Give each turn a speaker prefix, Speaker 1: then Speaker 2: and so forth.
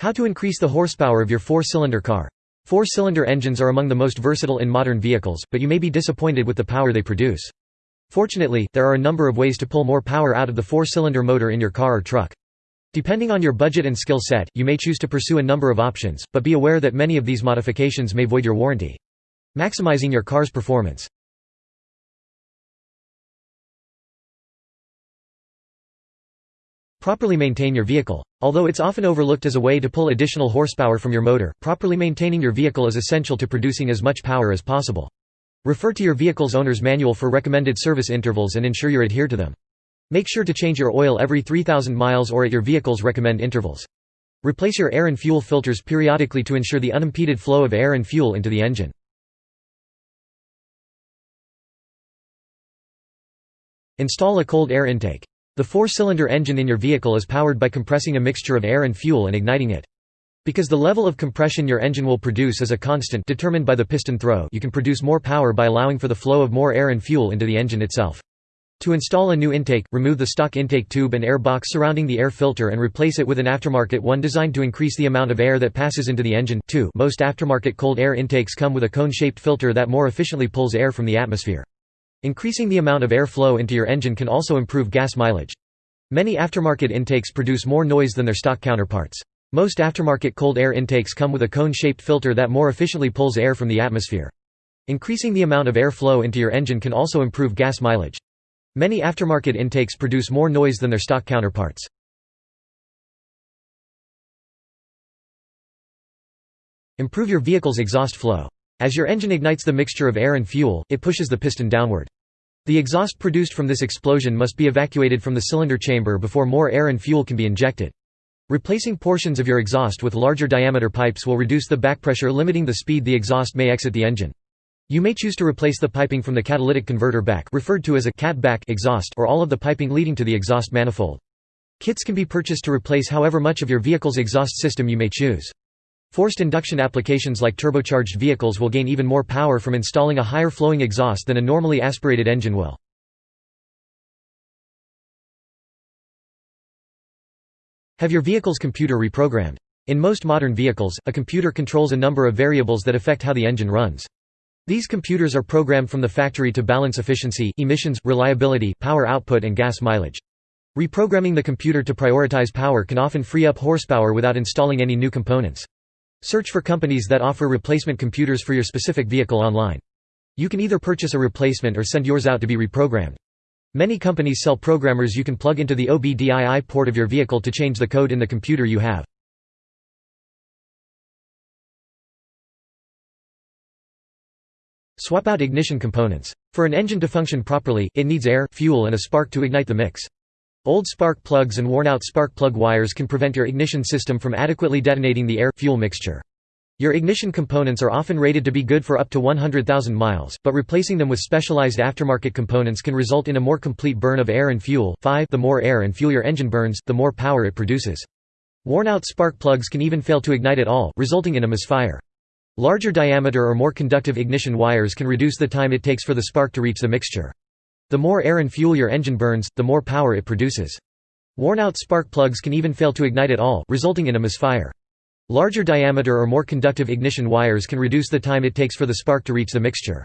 Speaker 1: How to increase the horsepower of your four-cylinder car. Four-cylinder engines are among the most versatile in modern vehicles, but you may be disappointed with the power they produce. Fortunately, there are a number of ways to pull more power out of the four-cylinder motor in your car or truck. Depending on your budget and skill set, you may choose to pursue a number of options, but be aware that many of these modifications may void your warranty. Maximizing your car's performance. Properly maintain your vehicle. Although it's often overlooked as a way to pull additional horsepower from your motor, properly maintaining your vehicle is essential to producing as much power as possible. Refer to your vehicle's owner's manual for recommended service intervals and ensure you adhere to them. Make sure to change your oil every 3,000 miles or at your vehicle's recommend intervals. Replace your air and fuel filters periodically to ensure the unimpeded flow of air and fuel into the engine. Install a cold air intake. The four-cylinder engine in your vehicle is powered by compressing a mixture of air and fuel and igniting it. Because the level of compression your engine will produce is a constant determined by the piston throw you can produce more power by allowing for the flow of more air and fuel into the engine itself. To install a new intake, remove the stock intake tube and air box surrounding the air filter and replace it with an aftermarket one designed to increase the amount of air that passes into the engine. 2. Most aftermarket cold air intakes come with a cone-shaped filter that more efficiently pulls air from the atmosphere. Increasing the amount of air flow into your engine can also improve gas mileage. Many aftermarket intakes produce more noise than their stock counterparts. Most aftermarket cold air intakes come with a cone-shaped filter that more efficiently pulls air from the atmosphere. Increasing the amount of air flow into your engine can also improve gas mileage. Many aftermarket intakes produce more noise than their stock counterparts. Improve your vehicle's exhaust flow. As your engine ignites the mixture of air and fuel, it pushes the piston downward. The exhaust produced from this explosion must be evacuated from the cylinder chamber before more air and fuel can be injected. Replacing portions of your exhaust with larger diameter pipes will reduce the backpressure limiting the speed the exhaust may exit the engine. You may choose to replace the piping from the catalytic converter back referred to as a cat back exhaust or all of the piping leading to the exhaust manifold. Kits can be purchased to replace however much of your vehicle's exhaust system you may choose. Forced induction applications like turbocharged vehicles will gain even more power from installing a higher flowing exhaust than a normally aspirated engine will. Have your vehicle's computer reprogrammed. In most modern vehicles, a computer controls a number of variables that affect how the engine runs. These computers are programmed from the factory to balance efficiency, emissions, reliability, power output and gas mileage. Reprogramming the computer to prioritize power can often free up horsepower without installing any new components. Search for companies that offer replacement computers for your specific vehicle online. You can either purchase a replacement or send yours out to be reprogrammed. Many companies sell programmers you can plug into the OBDII port of your vehicle to change the code in the computer you have. Swap out ignition components. For an engine to function properly, it needs air, fuel and a spark to ignite the mix. Old spark plugs and worn-out spark plug wires can prevent your ignition system from adequately detonating the air-fuel mixture. Your ignition components are often rated to be good for up to 100,000 miles, but replacing them with specialized aftermarket components can result in a more complete burn of air and fuel 5 The more air and fuel your engine burns, the more power it produces. Worn-out spark plugs can even fail to ignite at all, resulting in a misfire. Larger diameter or more conductive ignition wires can reduce the time it takes for the spark to reach the mixture. The more air and fuel your engine burns, the more power it produces. Worn-out spark plugs can even fail to ignite at all, resulting in a misfire. Larger diameter or more conductive ignition wires can reduce the time it takes for the spark to reach the mixture.